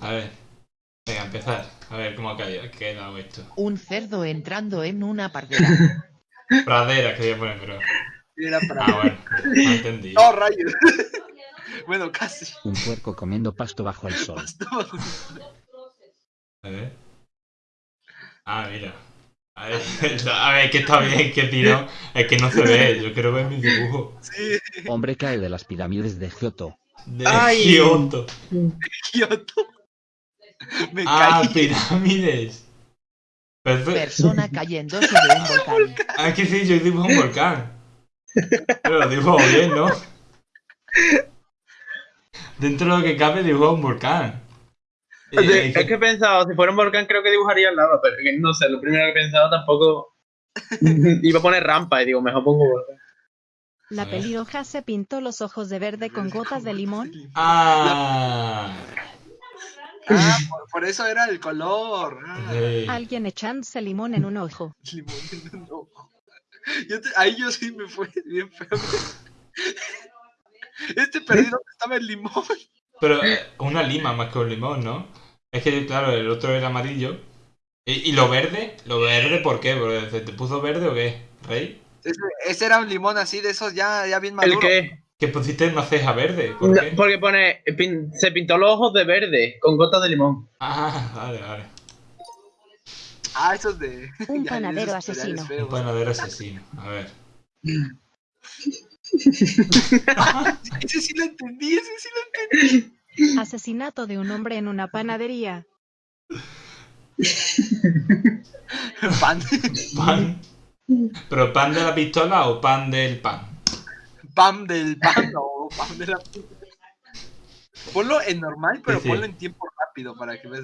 A ver. Venga, empezar. A ver cómo ha caído- quedado esto. Un cerdo entrando en una pardera. Pradera quería poner, pero. Era para... Ah, bueno. No entendí. No, rayos. bueno, casi. Un puerco comiendo pasto bajo el sol. A ver. Ah, mira. A ver, a ver, que está bien, que si no, es que no se ve. Yo quiero ver mi dibujo. Sí, Hombre cae de las pirámides de Giotto. De Ay. Kioto. Kioto. Me Ah, caí. pirámides. Perfecto. Persona cayendo sobre un volcán. Ah, es que sí, yo dibujo un volcán. Pero lo dibujo bien, ¿no? Dentro de lo que cabe dibujo un volcán. Es que he pensado, si fuera un volcán creo que dibujaría al lado, pero que no sé, lo primero que he pensado tampoco... Iba a poner rampa y digo, mejor pongo volcán. La pelirroja se pintó los ojos de verde con gotas de limón. Ah. Ah, por, por eso era el color. Ah. Alguien echándose limón en un ojo. limón en un ojo. Yo te- ahí yo sí me fue bien feo. Este perdido donde estaba el limón. Pero eh, una lima más que un limón, ¿no? Es que, claro, el otro era amarillo. ¿Y, y lo verde? ¿Lo verde por qué? ¿Porque se te puso verde o qué? ¿Rey? Ese, ese era un limón así de esos ya, ya bien ¿El maduro. Qué? Que pusiste una ceja verde. ¿Por No, qué? porque pone, pin- se pintó los ojos de verde con gotas de limón. Ah, vale, vale. Ah, esos de. Un panadero asesino. Un panadero asesino. A ver. Ese sí lo entendí, ese sí lo entendí. Asesinato de un hombre en una panadería. Pan, ¿Pan? ¿Pero pan de la pistola o pan del pan? Pan del pan o pan de la. Ponlo en normal, pero Sí, sí. ponlo en tiempo rápido para que veas